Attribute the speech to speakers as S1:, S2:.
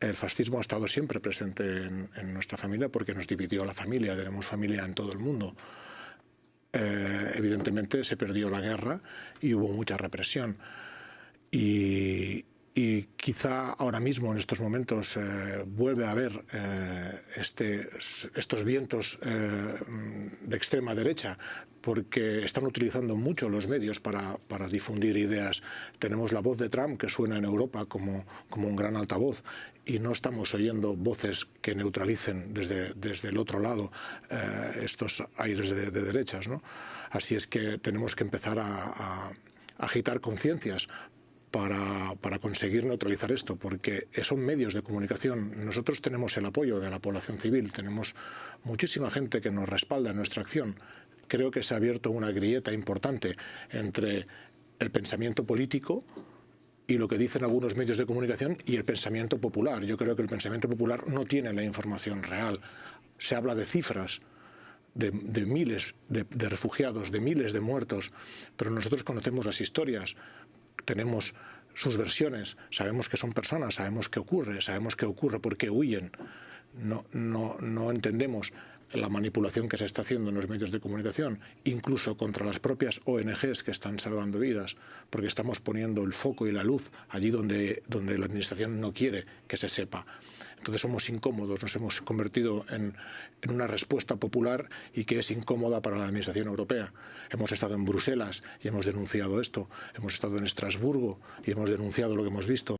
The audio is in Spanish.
S1: El fascismo ha estado siempre presente en, nuestra familia porque nos dividió la familia, tenemos familia en todo el mundo. Eh, evidentemente se perdió la guerra y hubo mucha represión. Y quizá ahora mismo, en estos momentos, eh, vuelve a haber eh, este, estos vientos eh, de extrema derecha, porque están utilizando mucho los medios para, difundir ideas. Tenemos la voz de Trump, que suena en Europa como, un gran altavoz, y no estamos oyendo voces que neutralicen desde, el otro lado estos aires de, de derechas. Así es que tenemos que empezar a agitar conciencias para, para, conseguir neutralizar esto, porque son medios de comunicación. Nosotros tenemos el apoyo de la población civil, tenemos muchísima gente que nos respalda en nuestra acción. Creo que se ha abierto una grieta importante entre el pensamiento político y lo que dicen algunos medios de comunicación y el pensamiento popular. Yo creo que el pensamiento popular no tiene la información real. Se habla de cifras, de, de, miles de, de, refugiados, de miles de muertos, pero nosotros conocemos las historias, tenemos sus versiones, sabemos que son personas, sabemos qué ocurre, sabemos qué ocurre, por qué huyen. No, no, no entendemos la manipulación que se está haciendo en los medios de comunicación, incluso contra las propias ONGs que están salvando vidas, porque estamos poniendo el foco y la luz allí donde, donde la Administración no quiere que se sepa. Entonces somos incómodos, nos hemos convertido en, en, una respuesta popular y que es incómoda para la Administración Europea. Hemos estado en Bruselas y hemos denunciado esto, hemos estado en Estrasburgo y hemos denunciado lo que hemos visto.